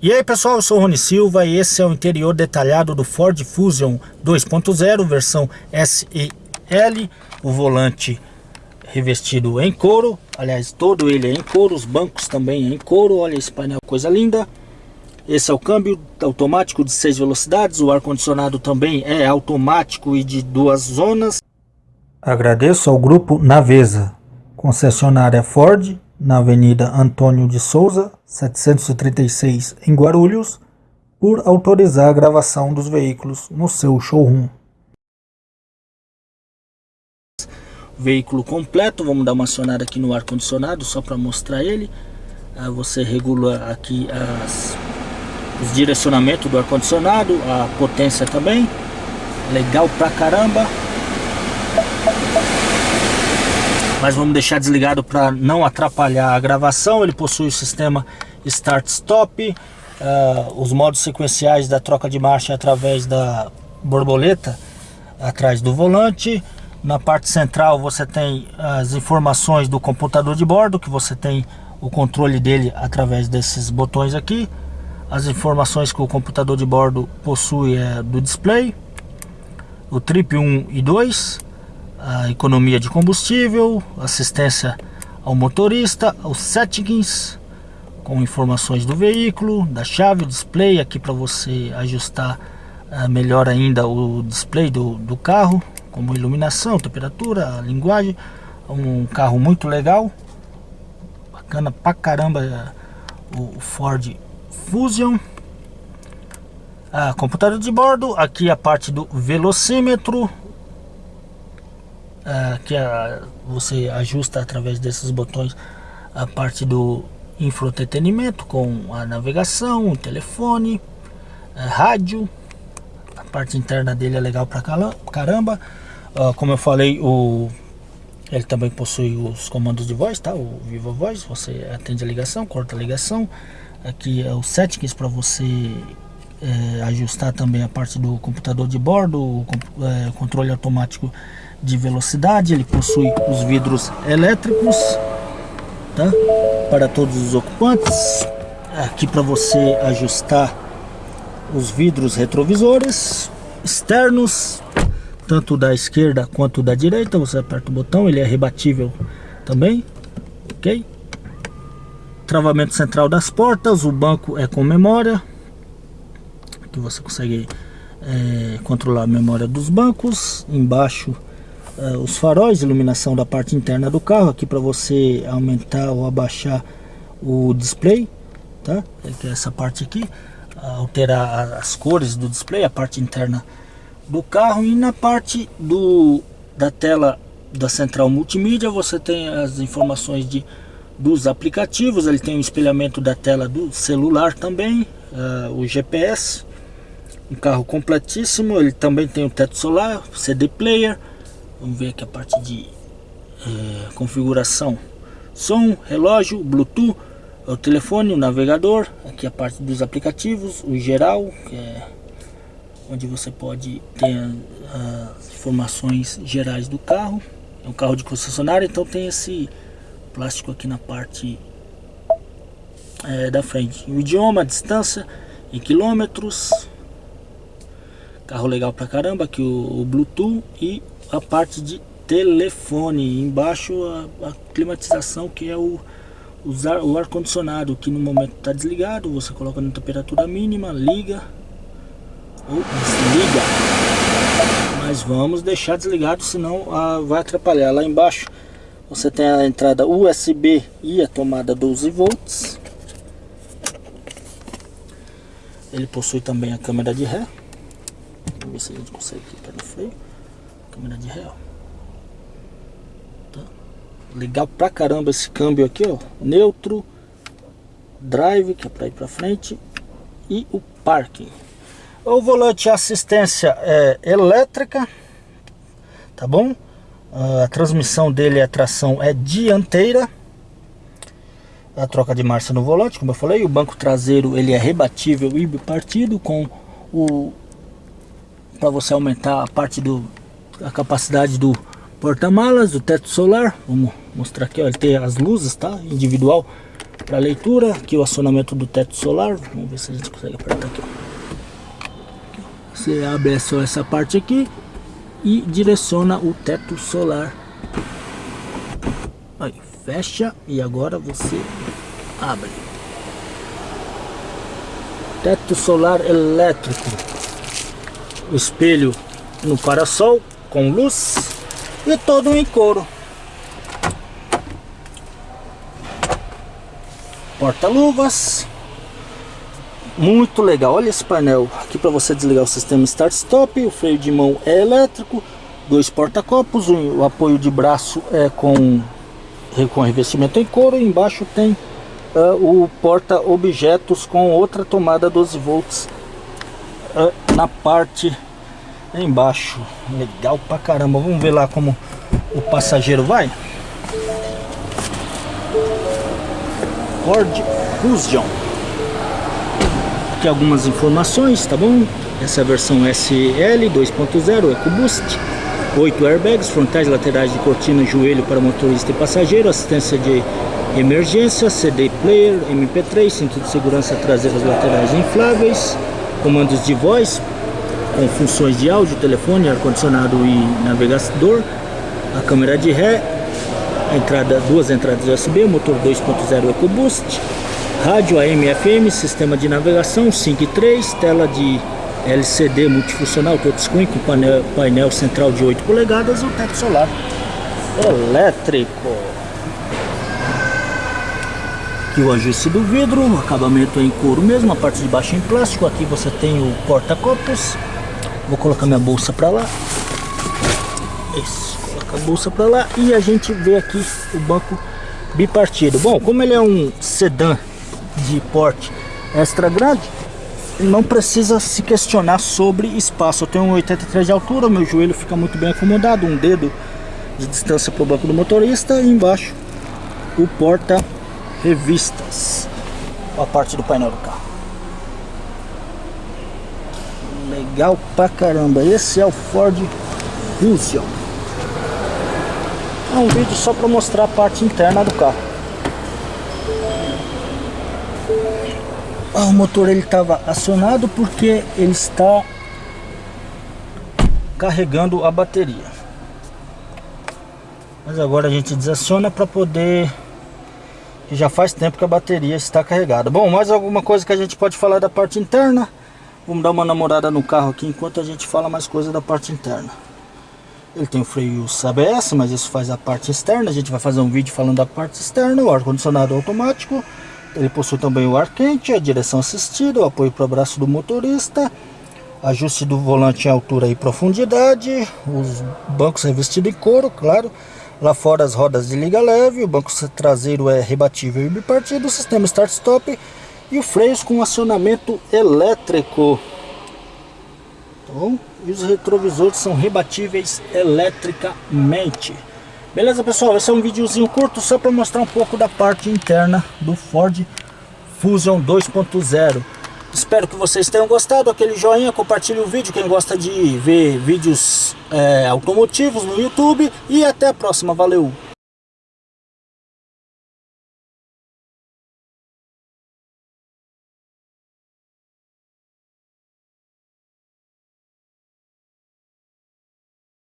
E aí pessoal, eu sou o Rony Silva e esse é o interior detalhado do Ford Fusion 2.0 versão SEL, o volante revestido em couro, aliás todo ele é em couro, os bancos também é em couro, olha esse painel, coisa linda. Esse é o câmbio automático de 6 velocidades, o ar-condicionado também é automático e de duas zonas. Agradeço ao grupo Navesa, concessionária Ford, na Avenida Antônio de Souza, 736, em Guarulhos, por autorizar a gravação dos veículos no seu showroom. Veículo completo, vamos dar uma acionada aqui no ar-condicionado só para mostrar ele. Ah, você regula aqui as, os direcionamentos do ar-condicionado, a potência também. Legal pra caramba mas vamos deixar desligado para não atrapalhar a gravação. Ele possui o sistema Start-Stop, uh, os modos sequenciais da troca de marcha através da borboleta atrás do volante. Na parte central você tem as informações do computador de bordo, que você tem o controle dele através desses botões aqui. As informações que o computador de bordo possui é do display, o trip 1 e 2, a economia de combustível, assistência ao motorista, os settings com informações do veículo, da chave, display aqui para você ajustar uh, melhor ainda o display do, do carro, como iluminação, temperatura, linguagem, um carro muito legal, bacana pra caramba uh, o Ford Fusion. Ah, computador de bordo, aqui a parte do velocímetro, uh, que você ajusta através desses botões a parte do infoentretenimento com a navegação, o telefone, a rádio. A parte interna dele é legal pra caramba. Uh, como eu falei, o, ele também possui os comandos de voz, tá? O Viva Voz, você atende a ligação, corta a ligação. Aqui é o settings para você é, ajustar também a parte do computador de bordo, o é, controle automático de velocidade, ele possui os vidros elétricos, tá? Para todos os ocupantes. Aqui para você ajustar os vidros retrovisores externos, tanto da esquerda quanto da direita, você aperta o botão, ele é rebatível também, ok? Travamento central das portas, o banco é com memória, que você consegue é, controlar a memória dos bancos, embaixo uh, os faróis, iluminação da parte interna do carro, aqui para você aumentar ou abaixar o display, tá? É essa parte aqui, alterar as cores do display, a parte interna do carro e na parte do da tela da central multimídia você tem as informações de dos aplicativos, ele tem o espelhamento da tela do celular também, uh, o GPS, um carro completíssimo, ele também tem o teto solar, CD player, Vamos ver aqui a parte de é, configuração. Som, relógio, Bluetooth, o telefone, o navegador. Aqui a parte dos aplicativos, o geral, que é onde você pode ter as informações gerais do carro. É um carro de concessionária, então tem esse plástico aqui na parte é, da frente. O idioma, a distância em quilômetros. Carro legal pra caramba, aqui o, o Bluetooth e a parte de telefone. Embaixo a, a climatização que é o, o ar-condicionado que no momento está desligado. Você coloca na temperatura mínima, liga ou desliga. Mas vamos deixar desligado, senão ah, vai atrapalhar. Lá embaixo você tem a entrada USB e a tomada 12 volts. Ele possui também a câmera de ré. Vamos ver se a gente consegue clicar no freio câmera de real. Tá? Legal pra caramba esse câmbio aqui, ó. Neutro, drive, que é pra ir pra frente, e o parking. O volante assistência é elétrica, tá bom? A transmissão dele, a tração é dianteira. A troca de marcha no volante, como eu falei, o banco traseiro ele é rebatível e bipartido com o para você aumentar a parte do a capacidade do porta-malas, do teto solar. Vamos mostrar aqui, ó, ele tem as luzes, tá? Individual para leitura. Aqui o acionamento do teto solar. Vamos ver se a gente consegue apertar aqui. Você abre só essa parte aqui e direciona o teto solar. Aí, fecha e agora você abre. Teto solar elétrico. Espelho no parasol com luz e todo em couro. Porta-luvas. Muito legal. Olha esse painel aqui para você desligar o sistema start-stop. O freio de mão é elétrico. Dois porta-copos. O apoio de braço é com, com revestimento em couro. E embaixo tem uh, o porta-objetos com outra tomada 12 volts na parte embaixo. Legal pra caramba. Vamos ver lá como o passageiro vai. Ford Fusion. Aqui algumas informações, tá bom? Essa é a versão SL 2.0 EcoBoost. 8 airbags, frontais laterais de cortina, joelho para motorista e passageiro, assistência de emergência, CD player, MP3, cinto de segurança traseiras laterais infláveis, comandos de voz com funções de áudio, telefone, ar-condicionado e navegador, a câmera de ré, entrada, duas entradas USB, motor 2.0 EcoBoost, rádio AM FM, sistema de navegação 5 e 3, tela de LCD multifuncional touchscreen com painel, painel central de 8 polegadas e o teto solar elétrico. Aqui o ajuste do vidro, acabamento em couro mesmo, a parte de baixo em plástico. Aqui você tem o porta-copos, Vou colocar minha bolsa para lá. Isso, coloca a bolsa para lá e a gente vê aqui o banco bipartido. Bom, como ele é um sedã de porte extra grande, não precisa se questionar sobre espaço. Eu tenho 1,83 de altura, meu joelho fica muito bem acomodado, um dedo de distância para o banco do motorista e embaixo o porta revistas, a parte do painel do carro. Legal pra caramba. Esse é o Ford Fusion. É um vídeo só para mostrar a parte interna do carro. Ah, o motor ele estava acionado porque ele está carregando a bateria. Mas agora a gente desaciona para poder já faz tempo que a bateria está carregada. Bom, mais alguma coisa que a gente pode falar da parte interna? Vamos dar uma namorada no carro aqui enquanto a gente fala mais coisa da parte interna. Ele tem o freio ABS, mas isso faz a parte externa. A gente vai fazer um vídeo falando da parte externa. O ar-condicionado automático. Ele possui também o ar quente, a direção assistida, o apoio para o braço do motorista. Ajuste do volante em altura e profundidade. Os bancos revestidos em couro, claro. Lá fora as rodas de liga leve. O banco traseiro é rebatível e bipartido. O sistema start-stop e o freios com acionamento elétrico. Bom? E os retrovisores são rebatíveis eletricamente. Beleza, pessoal? Esse é um videozinho curto só para mostrar um pouco da parte interna do Ford Fusion 2.0. Espero que vocês tenham gostado. Aquele joinha, compartilhe o vídeo. Quem gosta de ver vídeos é, automotivos no YouTube. E até a próxima. Valeu!